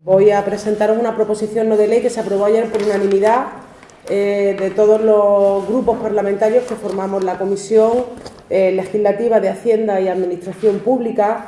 Voy a presentaros una proposición no de ley que se aprobó ayer por unanimidad eh, de todos los grupos parlamentarios que formamos la Comisión eh, Legislativa de Hacienda y Administración Pública.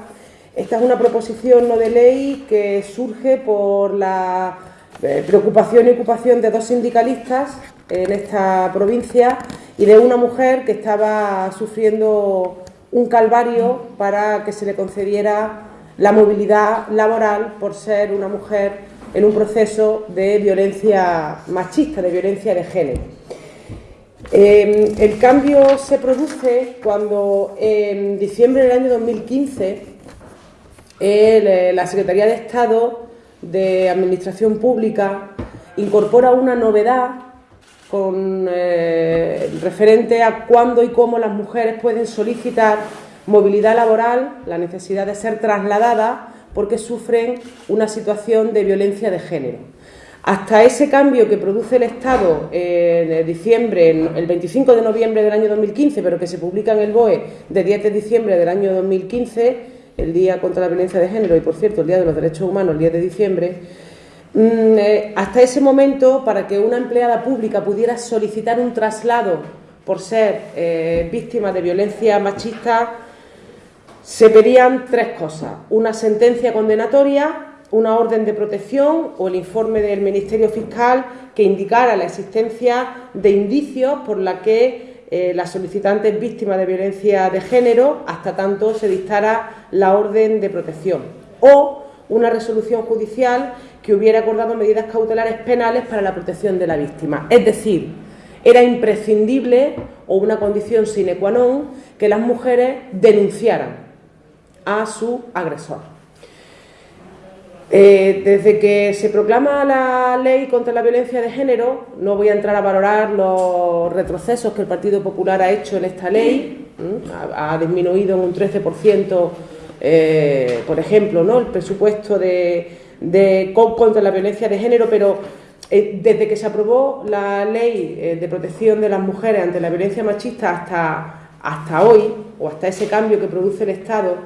Esta es una proposición no de ley que surge por la eh, preocupación y ocupación de dos sindicalistas en esta provincia y de una mujer que estaba sufriendo un calvario para que se le concediera la movilidad laboral por ser una mujer en un proceso de violencia machista, de violencia de género. Em, el cambio se produce cuando en diciembre del año 2015 eh, la Secretaría de Estado de Administración Pública incorpora una novedad con eh, referente a cuándo y cómo las mujeres pueden solicitar Movilidad laboral, la necesidad de ser trasladada porque sufren una situación de violencia de género. Hasta ese cambio que produce el Estado en diciembre, el 25 de noviembre del año 2015, pero que se publica en el BOE de 10 de diciembre del año 2015, el Día contra la Violencia de Género y, por cierto, el Día de los Derechos Humanos, el 10 de diciembre, mm, eh, hasta ese momento, para que una empleada pública pudiera solicitar un traslado por ser eh, víctima de violencia machista, se pedían tres cosas, una sentencia condenatoria, una orden de protección o el informe del Ministerio Fiscal que indicara la existencia de indicios por la que eh, la solicitante es víctima de violencia de género hasta tanto se dictara la orden de protección o una resolución judicial que hubiera acordado medidas cautelares penales para la protección de la víctima. Es decir, era imprescindible o una condición sine qua non que las mujeres denunciaran a su agresor. Eh, desde que se proclama la ley contra la violencia de género, no voy a entrar a valorar los retrocesos que el Partido Popular ha hecho en esta ley, ha, disminuido en un 13%, eh, por ejemplo, ¿no? el presupuesto de, contra la violencia de género, pero eh, desde que se aprobó la ley de protección de las mujeres ante la violencia machista hasta, hasta hoy, o hasta ese cambio que produce el Estado,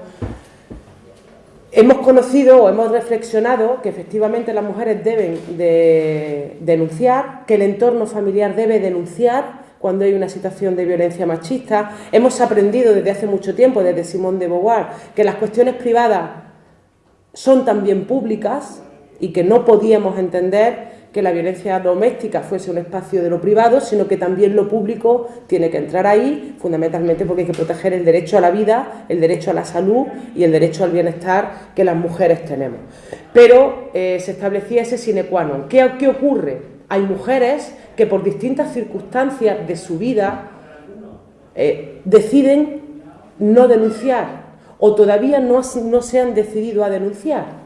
Hemos conocido o hemos reflexionado que efectivamente las mujeres deben de denunciar, que el entorno familiar debe denunciar cuando hay una situación de violencia machista. Hemos aprendido desde hace mucho tiempo, desde Simón de Beauvoir, que las cuestiones privadas son también públicas y que no podíamos entender que la violencia doméstica fuese un espacio de lo privado, sino que también lo público tiene que entrar ahí, fundamentalmente porque hay que proteger el derecho a la vida, el derecho a la salud y el derecho al bienestar que las mujeres tenemos. Pero eh, se establecía ese sine qua non. ¿Qué, ¿Qué ocurre? Hay mujeres que por distintas circunstancias de su vida eh, deciden no denunciar o todavía no se han decidido a denunciar.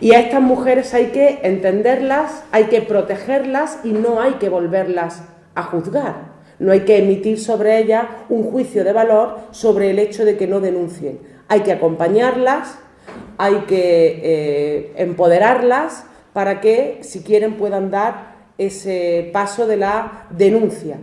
Y a estas mujeres hay que entenderlas, hay que protegerlas y no hay que volverlas a juzgar. No hay que emitir sobre ellas un juicio de valor sobre el hecho de que no denuncien. Hay que acompañarlas, hay que eh, empoderarlas para que, si quieren, puedan dar ese paso de la denuncia.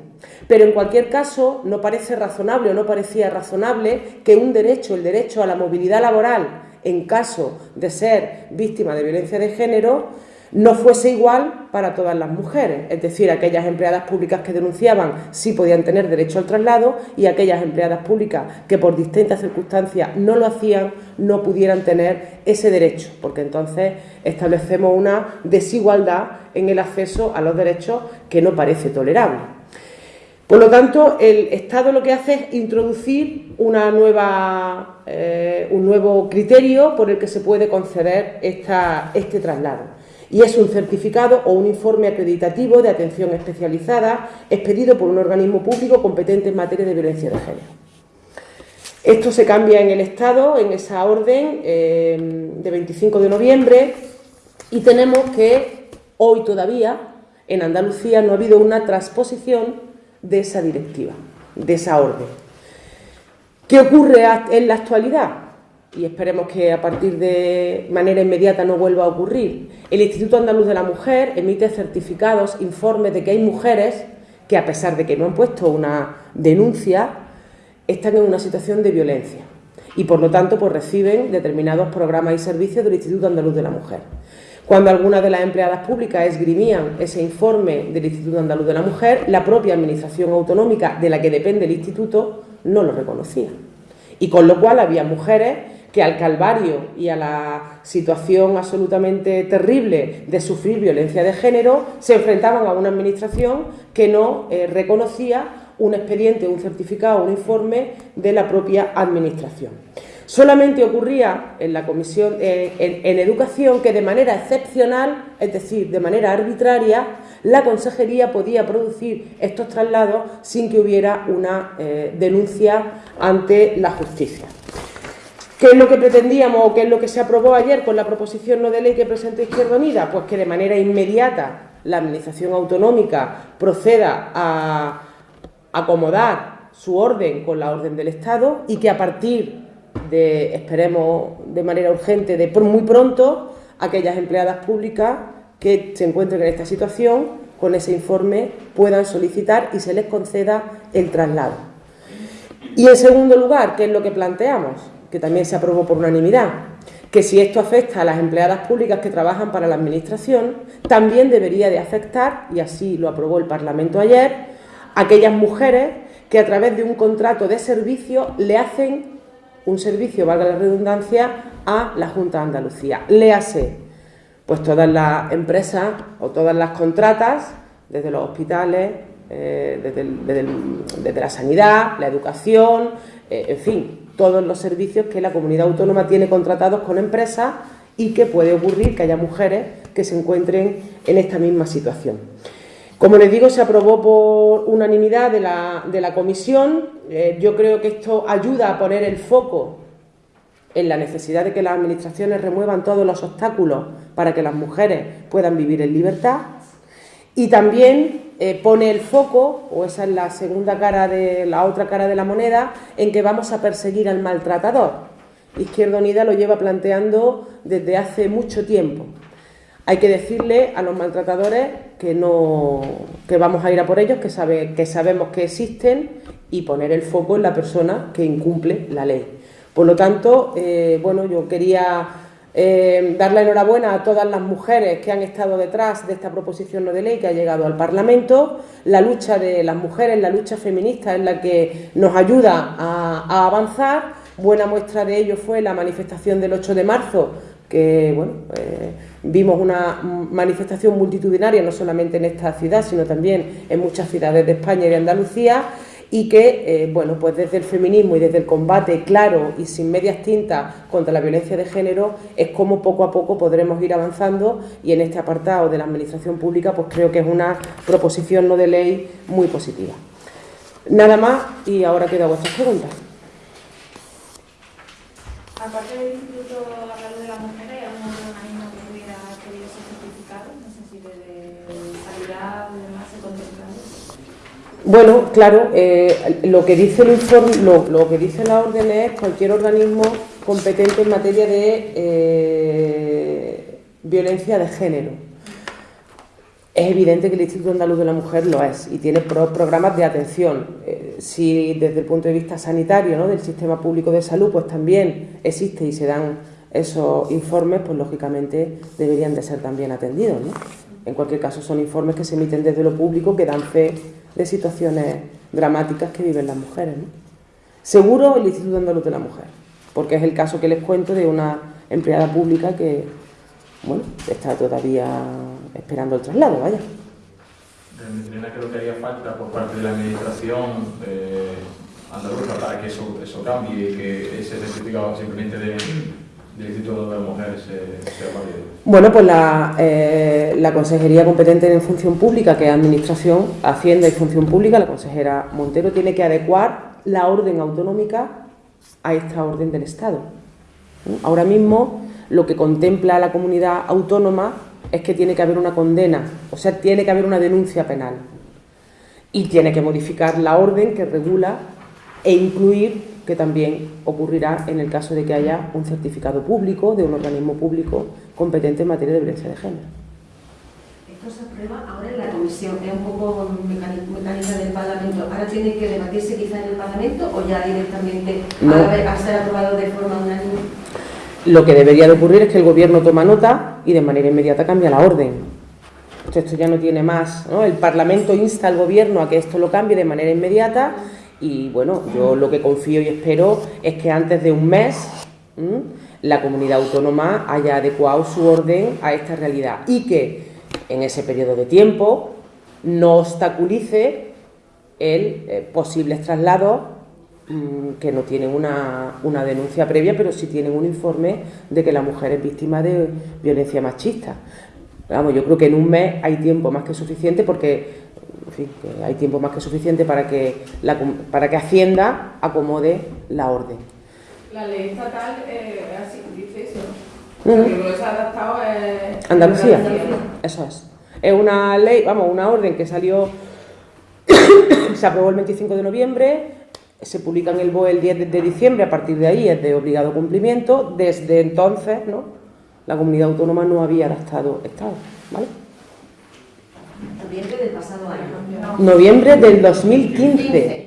Pero en cualquier caso, no parece razonable o no parecía razonable que un derecho, el derecho a la movilidad laboral, en caso de ser víctima de violencia de género no fuese igual para todas las mujeres, es decir, aquellas empleadas públicas que denunciaban sí podían tener derecho al traslado y aquellas empleadas públicas que por distintas circunstancias no lo hacían no pudieran tener ese derecho, porque entonces establecemos una desigualdad en el acceso a los derechos que no parece tolerable. Por lo tanto, el Estado lo que hace es introducir una nueva, eh, un nuevo criterio por el que se puede conceder este traslado. Y es un certificado o un informe acreditativo de atención especializada expedido por un organismo público competente en materia de violencia de género. Esto se cambia en el Estado, en esa orden eh, de 25 de noviembre, y tenemos que hoy todavía en Andalucía no ha habido una transposición de esa directiva, de esa orden. ¿Qué ocurre en la actualidad? Y esperemos que a partir de manera inmediata no vuelva a ocurrir. El Instituto Andaluz de la Mujer emite certificados, informes de que hay mujeres que, a pesar de que no han puesto una denuncia, están en una situación de violencia y, por lo tanto, pues reciben determinados programas y servicios del Instituto Andaluz de la Mujer. Cuando algunas de las empleadas públicas esgrimían ese informe del Instituto Andaluz de la Mujer, la propia Administración Autonómica de la que depende el Instituto no lo reconocía. Y con lo cual había mujeres que al calvario y a la situación absolutamente terrible de sufrir violencia de género se enfrentaban a una administración que no eh, reconocía un expediente, un certificado, un informe de la propia administración. Solamente ocurría en la comisión eh, en, educación que de manera excepcional, es decir, de manera arbitraria, la consejería podía producir estos traslados sin que hubiera una eh, denuncia ante la justicia. ¿Qué es lo que pretendíamos o qué es lo que se aprobó ayer con la proposición no de ley que presentó Izquierda Unida? Pues que de manera inmediata la Administración Autonómica proceda a acomodar su orden con la orden del Estado y que a partir de, esperemos de manera urgente, de muy pronto, aquellas empleadas públicas que se encuentren en esta situación, con ese informe puedan solicitar y se les conceda el traslado. Y en segundo lugar, ¿qué es lo que planteamos? Que también se aprobó por unanimidad, que si esto afecta a las empleadas públicas que trabajan para la Administración, también debería de afectar, y así lo aprobó el Parlamento ayer, a aquellas mujeres que a través de un contrato de servicio le hacen un servicio, valga la redundancia, a la Junta de Andalucía. Léase, pues todas las empresas o todas las contratas, desde los hospitales, eh, desde, la sanidad, la educación, eh, en fin, todos los servicios que la comunidad autónoma tiene contratados con empresas y que puede ocurrir que haya mujeres que se encuentren en esta misma situación. Como les digo, se aprobó por unanimidad de la, comisión. Eh, yo creo que esto ayuda a poner el foco en la necesidad de que las administraciones remuevan todos los obstáculos para que las mujeres puedan vivir en libertad. Y también eh, pone el foco, o esa es la segunda cara de la otra cara de la moneda, en que vamos a perseguir al maltratador. Izquierda Unida lo lleva planteando desde hace mucho tiempo. Hay que decirle a los maltratadores que no que vamos a ir a por ellos, que, sabe, que sabemos que existen y poner el foco en la persona que incumple la ley. Por lo tanto, eh, bueno, yo quería eh, dar la enhorabuena a todas las mujeres que han estado detrás de esta proposición de ley que ha llegado al Parlamento. La lucha de las mujeres, la lucha feminista es la que nos ayuda a, avanzar. Buena muestra de ello fue la manifestación del 8 de marzo, que bueno, eh, Vimos una manifestación multitudinaria no solamente en esta ciudad, sino también en muchas ciudades de España y de Andalucía, y que, eh, bueno, pues desde el feminismo y desde el combate claro y sin medias tintas contra la violencia de género es como poco a poco podremos ir avanzando y en este apartado de la Administración Pública pues creo que es una proposición no de ley muy positiva. Nada más y ahora queda vuestras preguntas. Aparte del Instituto de la Mujer, Bueno, claro, eh, lo que dice el informe, lo, que dice la orden es cualquier organismo competente en materia de eh, violencia de género. Es evidente que el Instituto Andaluz de la Mujer lo es y tiene programas de atención. Eh, si desde el punto de vista sanitario, ¿no? del sistema público de salud, pues también existe y se dan esos informes, pues lógicamente deberían de ser también atendidos. ¿no? En cualquier caso, son informes que se emiten desde lo público que dan fe de situaciones dramáticas que viven las mujeres. Seguro el Instituto Andaluz de la Mujer, porque es el caso que les cuento de una empleada pública que bueno, está todavía esperando el traslado, vaya. ¿Cree que lo que haría falta por parte de la Administración eh, andaluza para que eso, eso cambie y que ese certificado simplemente de del Instituto de Mujeres sea válido? Bueno, pues la, eh, la Consejería competente en función pública, que es Administración, Hacienda y Función Pública, la consejera Montero, tiene que adecuar la orden autonómica a esta orden del Estado. Ahora mismo lo que contempla la comunidad autónoma es que tiene que haber una condena, o sea, tiene que haber una denuncia penal y tiene que modificar la orden que regula e incluir que también ocurrirá en el caso de que haya un certificado público de un organismo público competente en materia de violencia de género. Esto se aprueba ahora en la comisión, es un poco mecánica del Parlamento. ¿Ahora tiene que debatirse quizá en el Parlamento o ya directamente a, ser aprobado de forma unánime? Lo que debería de ocurrir es que el Gobierno toma nota y de manera inmediata cambia la orden. Esto ya no tiene más. El Parlamento insta al Gobierno a que esto lo cambie de manera inmediata y bueno, yo lo que confío y espero es que antes de un mes la comunidad autónoma haya adecuado su orden a esta realidad y que en ese periodo de tiempo no obstaculice el eh, posibles traslados que no tienen una, una, denuncia previa, pero sí tienen un informe de que la mujer es víctima de violencia machista. Vamos, yo creo que en un mes hay tiempo más que suficiente porque en fin, que hay tiempo más que suficiente para que, la, para que Hacienda acomode la orden. La ley estatal eh, así, dice eso. Uh -huh. que se ha adaptado es... Andalucía. Andalucía, eso es. Es una ley, vamos, una orden que salió, se aprobó el 25 de noviembre, se publica en el BOE el 10 de diciembre, a partir de ahí es de obligado cumplimiento. Desde entonces, ¿no? La comunidad autónoma no había adaptado Estado, ¿vale? Noviembre del pasado año. Noviembre del 2015.